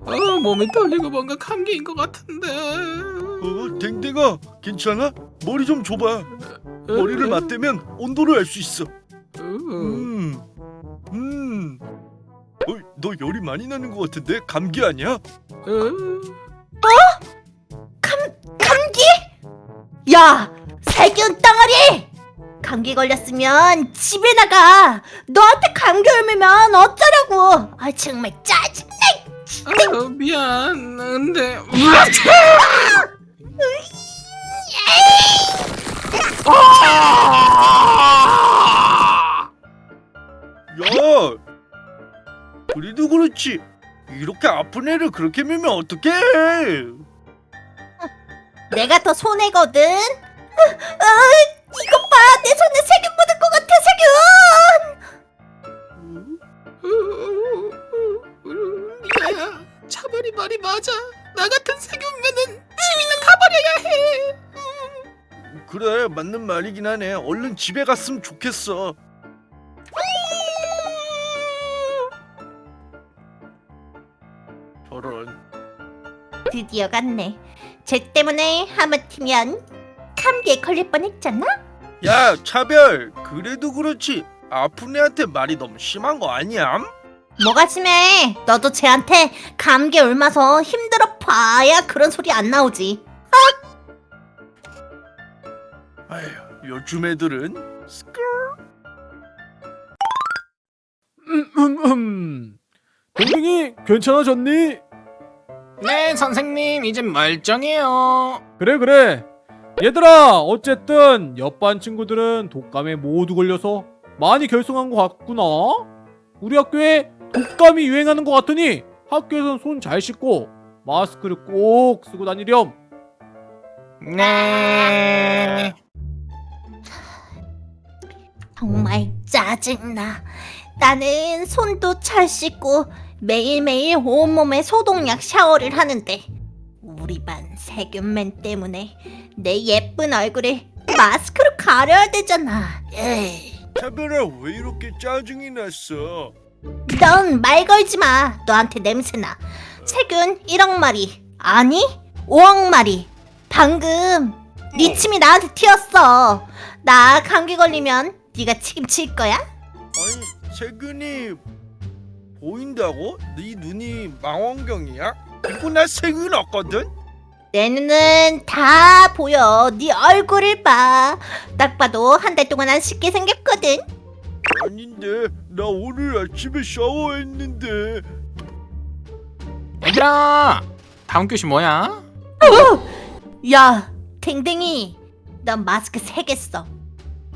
어, 몸이 떨리고 뭔가 감기인 것 같은데. 어, 댕댕아, 괜찮아? 머리 좀 줘봐. 머리를 맞대면 온도를 알 수 있어. 음, 음. 어, 너 열이 많이 나는 것 같은데 감기 아니야? 감기? 야, 세균 덩어리! 감기 걸렸으면 집에 나가. 너한테 감기 옮으면 어쩌라고? 아 정말 짜증나. 아, 미안. 근데 야, 그래도 그렇지. 이렇게 아픈 애를 그렇게 밀면 어떡해? 내가 더 손해거든. 이것 봐, 내 손에 세균 묻을 것 같아, 세균. 야야, 차별이 말이 맞아. 나 같은 세균면은 지위는 가버려야 해. 그래, 맞는 말이긴 하네. 얼른 집에 갔으면 좋겠어. 저런. 드디어 갔네. 쟤 때문에 하마터면 감기에 걸릴 뻔했잖아. 야, 차별. 그래도 그렇지. 아픈 애한테 말이 너무 심한 거 아니야? 뭐가 심해? 너도 쟤한테 감기 옮아서 힘들어 봐야 그런 소리 안 나오지. 아휴, 요즘 애들은 스크 음음음 동댕이 괜찮아졌니? 네, 선생님 이제 멀쩡해요. 그래 그래 얘들아 어쨌든 옆반 친구들은 독감에 모두 걸려서 많이 결석한 것 같구나 우리 학교에 독감이 유행하는 것 같으니 학교에선 손 잘 씻고 마스크를 꼭 쓰고 다니렴 네. 정말 짜증나. 나는 손도 잘 씻고 매일매일 온몸에 소독약 샤워를 하는데 우리 반 세균맨 때문에 내 예쁜 얼굴을 마스크로 가려야 되잖아. 에이. 차별아 왜 이렇게 짜증이 났어? 넌 말 걸지 마. 너한테 냄새나. 세균 1억 마리. 아니, 5억 마리. 방금 네 침이 나한테 튀었어. 나 감기 걸리면 네가 책임질 거야? 아니 세균이 보인다고? 네 눈이 망원경이야? 이거 나 세균 없거든? 내 눈은 다 보여. 네 얼굴을 봐. 딱 봐도 한 달 동안 안 씻게 생겼거든. 아닌데 나 오늘 아침에 샤워했는데 얘들아, 다음 교시 뭐야? 야, 댕댕이. 넌 마스크 세개 써.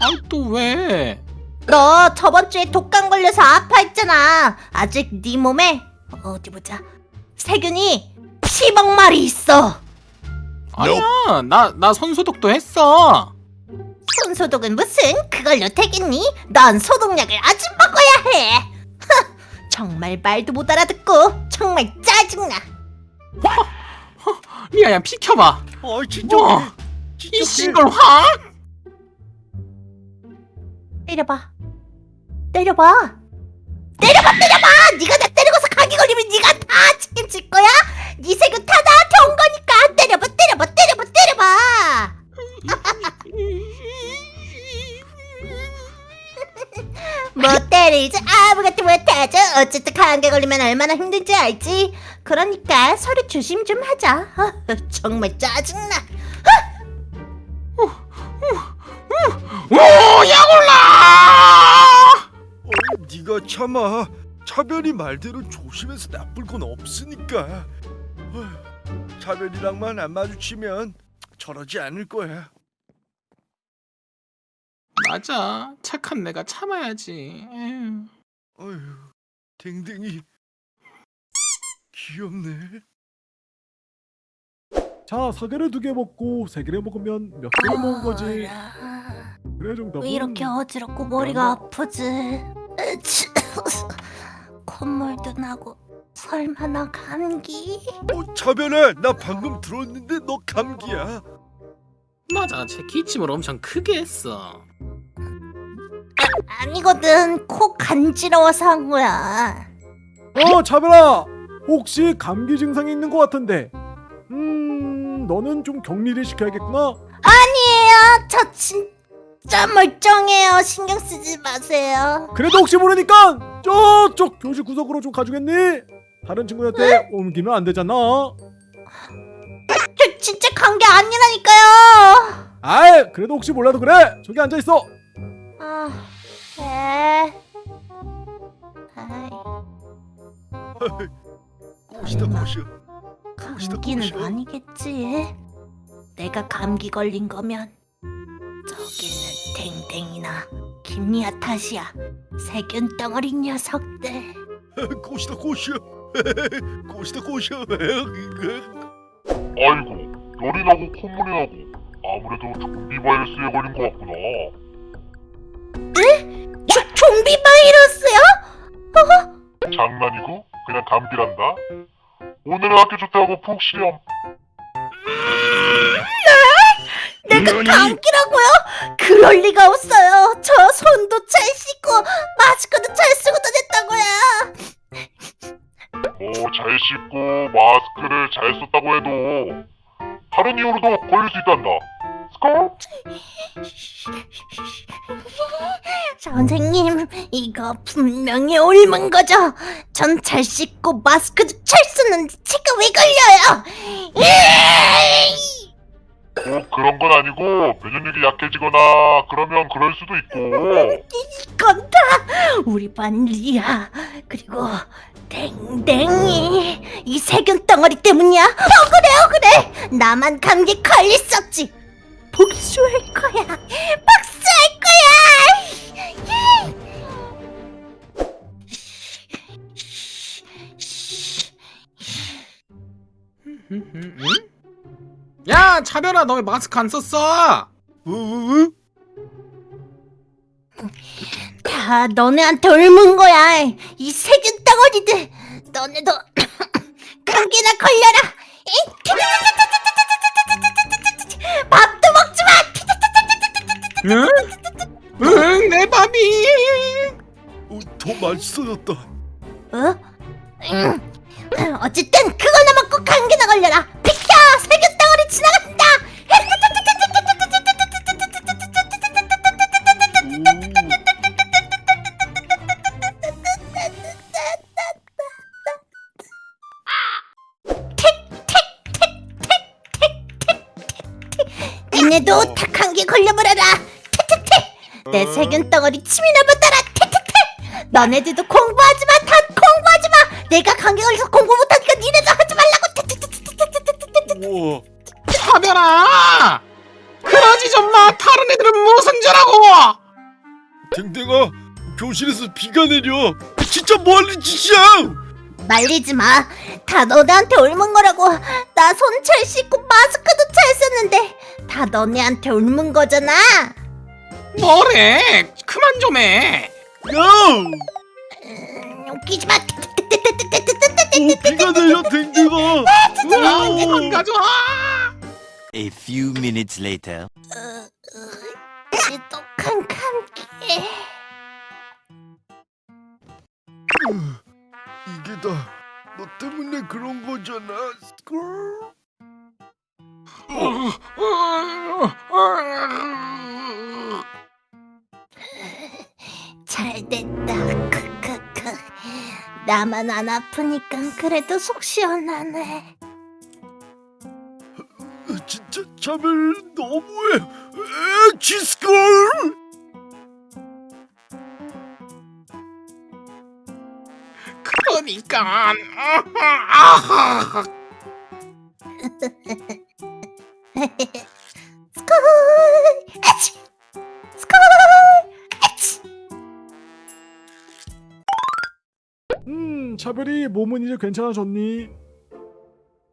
아, 또 왜? 너 저번 주에 독감 걸려서 아파했잖아. 아직 네 몸에 어디 보자. 세균이 10억 마리 있어. 아니야, 나 나 손소독도 했어. 손소독은 무슨 그걸로 되겠니? 넌 소독약을 아주 먹어야 해. 흥, 정말 말도 못 알아듣고 정말 짜증나. 리아야, 비켜봐. 아 진짜 우와, 진짜 이 씨발 확. 때려봐. 때려봐. 때려봐 때려봐. 네가 나 때리고서 감기 걸리면 네가 다 질 거야. 네 세균 다 나한테 온 거니까 때려봐 때려봐 때려봐 때려봐. 못 때리지 아무것도 못하죠. 어쨌든 감기 걸리면 얼마나 힘든지 알지. 그러니까 서로 조심 좀 하자. 아, 정말 짜증나. 오, 야골라! 어, 네가 참아 차별이 말대로 조심해서 나쁠 건 없으니까 어휴, 차별이랑만 안 마주치면 저러지 않을 거야 맞아, 착한 내가 참아야지. 에휴. 어휴 댕댕이 귀엽네 자 사개를 두 개 먹고 세 개를 먹으면 몇 개를 먹은 거지 그래 정답은 왜 이렇게 어지럽고 머리가 아프지? 으치. 콧물도 나고 설마 나 감기? 어 차별아 나 방금 들었는데 너 감기야 맞아, 제 기침을 엄청 크게 했어. 아니거든. 코 간지러워서 한 거야. 어 차별아 혹시 감기 증상이 있는 것 같은데 음 너는 좀 격리를 시켜야겠구나 아니에요. 저 진짜 멀쩡해요. 신경 쓰지 마세요. 그래도 혹시 모르니까 저쪽 교실 구석으로 좀 가주겠니? 다른 친구한테 옮기면 안 되잖아 저 진짜 감기 아니라니까요. 아이 그래도 혹시 몰라도 그래 저기 앉아 있어 아, 네. 꼬시다 꼬셔. 감기는 아니겠지. 내가 감기 걸린 거면 저기 는 댕댕이나 김리아 탓이야. 세균 덩어리 녀석들. 꼬시다 꼬셔. 꼬시다 꼬셔. 아이고 열이 나고 콧물이 나고 아무래도 좀비 바이러스에 걸린 것 같구나 조, 좀비 바이러스요? 장난이고 그냥 감기란다 오늘은 학교 좋다고 푹 쉬렴 내가 감기라고요? 그럴 리가 없어요. 저 손도 잘 씻고 마스크도 잘 쓰고 다녔다고요. 뭐 잘 씻고 마스크를 잘 썼다고 해도 다른 이유로도 걸릴 수 있단다 스컬? 선생님, 이거 분명히 옮은 거죠? 전 잘 씻고 마스크도 잘 쓰는데 제가 왜 걸려요? 꼭 그런 건 아니고 면역력이 약해지거나 그러면 그럴 수도 있고 이건 다 우리 반 리아 그리고 댕댕이 이 세균 덩어리 때문이야. 억울해 억울해. 나만 감기 걸렸었지. 복수할 거야. 복수할 거야. 야 차별아 너 왜 마스크 안 썼어? 어? 다 너네한테 옮은 거야. 이 세균 덩어리들. 너네도 감기나 걸려라. 이 밥도 먹지 마. 응? 응, 내 밥이. 어, 더 맛있어졌다. 어? 음. 어쨌든 그거나 먹고 감기나 걸려라. 비켜! 세균 지나간다. 니네도 다 감기 걸려버려라. 테테테. 내 세균 덩어리 침이나 받아라. 테테테. 너네들도 공부하지 마. 다 공부하지 마. 내가 감기 걸려서 공부 못하니까 니네도 하지 말라고. 테테테테테테테테 차별아. 그러지 좀 마. 다른 애들은 무슨 죄라고? 댕댕아 교실에서 비가 내려. 진짜 뭐하는 짓이야? 말리지 마. 다 너네한테 옮은 거라고. 나 손 잘 씻고 마스크도 잘 썼는데 다 너네한테 옮은 거잖아. 뭐래? 그만 좀 해. 야! 음, 웃기지 마. 오, 비가 내려 댕댕아. 안 가져와. A few minutes later. 지독한 감기. 이게 다 너 때문에 그런 거잖아. 스컬. 잘 됐다. 크크크. 나만 안 아프니까 그래도 속 시원하네. 차별 너무해. 에, 지스컬. 그러니까. 음 차별이 몸은 이제 괜찮아졌니?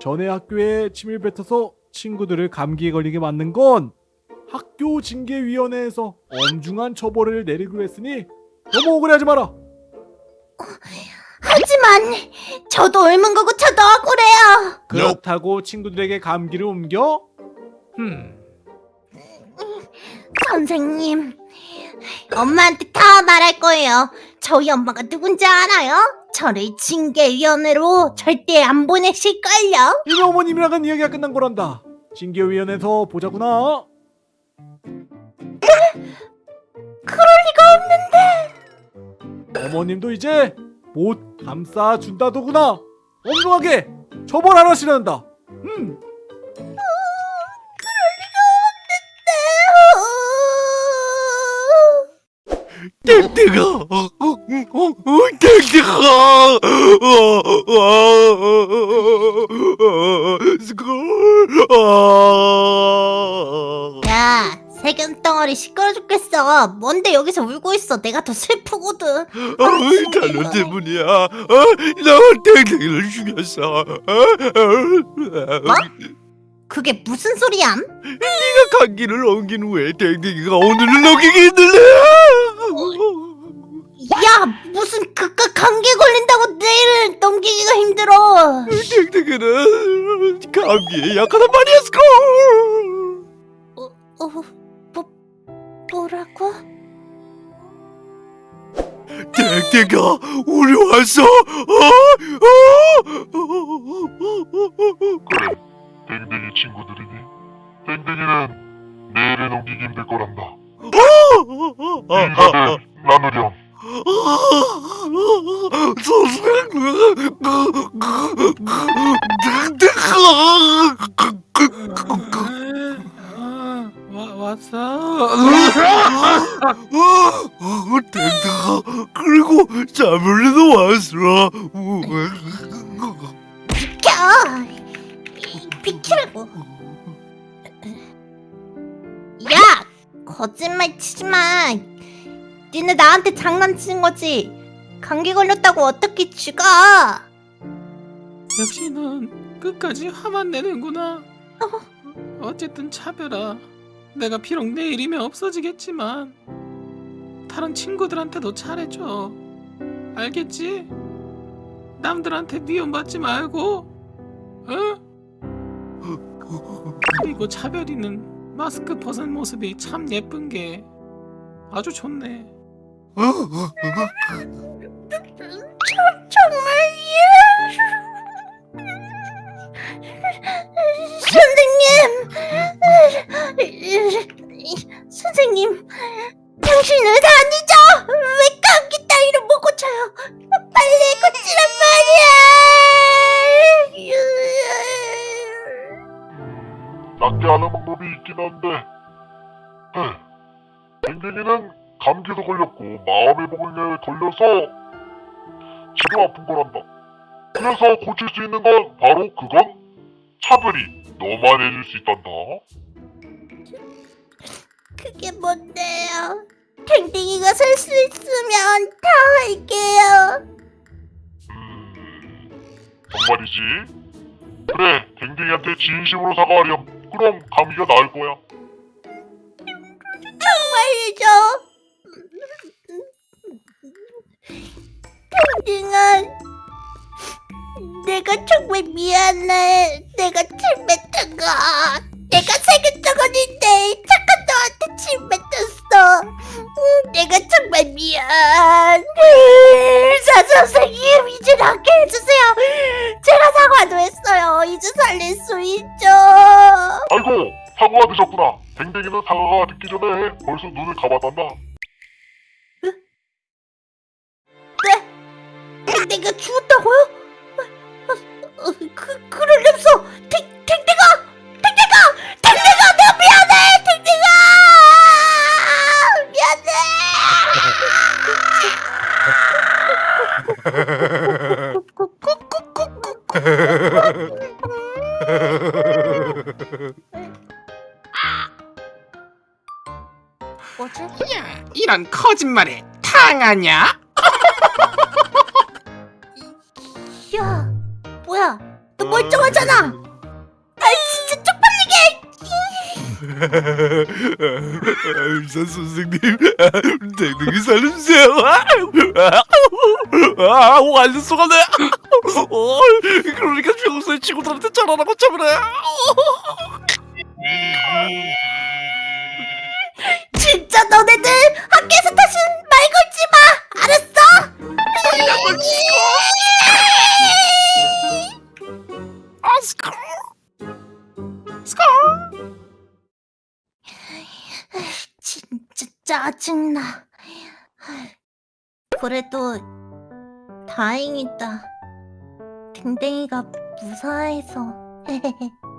전에 학교에 침을 뱉어서 친구들을 감기에 걸리게 만든 건 학교 징계위원회에서 엄중한 처벌을 내리기로 했으니 너무 억울해하지 마라 하지만 저도 옮은 거고 저도 억울해요. 그렇다고 친구들에게 감기를 옮겨? 흠 선생님, 엄마한테 다 말할 거예요. 저희 엄마가 누군지 알아요? 저를 징계위원회로 절대 안 보내실걸요? 이미 어머님이랑은 이야기가 끝난 거란다. 징계위원회에서 보자구나. 그럴 리가 없는데. 어머님도 이제 못 감싸 준다더구나. 엄중하게 처벌하시란다. 음. 어, 어, 어, 어, 어, 어, 어, 어, 스쿨, 아. 야, 세균 덩어리 시끄러 죽겠어. 뭔데 여기서 울고 있어? 내가 더 슬프거든. 어이, 단어 때문이야. 어, 너 땡땡이를 죽였어. 어, 어, 뭐? 그게 무슨 소리야? 네가 감기를 옮긴 후에 땡땡이가 오늘을 넘기게 했는데. 힘들어. 땡땡이는 감기에 약하단 school. 어, 어, 뭐, 뭐라고? 땡땡아, 우리 왔어. 어? 어? 그래, 댕댕이 친구들이니? 댕댕이는 내일에 넘기기 힘들 거란다. 인사들 나누렴. 아, 와, 왔어. 땡땡아 그리고 자물리도 왔어 비켜! 비키라고. 야! 거짓말 치지 마. 니네 나한테 장난치는 거지. 감기 걸렸다고 어떻게 죽어? 역시 넌 끝까지 화만 내는구나. 어쨌든 차별아. 내가 비록 내일이면 없어지겠지만 다른 친구들한테도 잘해줘. 알겠지? 남들한테 미움받지 말고, 어? 그리고 차별이는 마스크 벗은 모습이 참 예쁜 게 아주 좋네. 선생님! 선생님! 당신 의사 아니죠? 왜 감기 따위로 못 고쳐요? 빨리 고치란 말이야! 낫게 하는 방법이 있긴 한데, 에, 댕댕이는 감기도 걸렸고 마음의 병에 걸려서 지도 아픈 거란다. 그래서 고칠 수 있는 건 바로 그건 차별이 너만 해줄 수 있단다. 그게 뭔데요? 댕댕이가 살 수 있으면 다 할게요. 음, 정말이지? 그래, 댕댕이한테 진심으로 사과하렴. 그럼 감기가 나을 거야. 정말이죠? 댕댕아, 내가 정말 미안해. 내가 침뱉은 거. 내가 세균 덩어리인데 착한 너한테 침뱉었어. 음, 내가 정말 미안. 의사 선생님, 이제 낫게 해주세요. 제가 사과도 했어요. 이제 살릴 수 있죠. 아이고, 사고가 늦었구나. 댕댕이는 사과가 듣기 전에 벌써 눈을 감았단다. 댕댕이가 죽었다고요? 어, 어, 어, 그, 그럴 리 없어! 댕, 댕댕아! 댕댕아! 댕댕아! 내가 미안해! 댕댕아! 미안해! 뭐지? 야, 이런 거짓말에 당하냐? 너 멀쩡하잖아! 아이, 진짜 쪽팔리게! 의사 선생님 댕댕이 살려주세요 아 완전 속았네 어, 그러니까 평소에 친구들한테 잘하라고 참으래 진짜 너네들 학교에서 다신 그래도 다행이다. 댕댕이가 무사해서.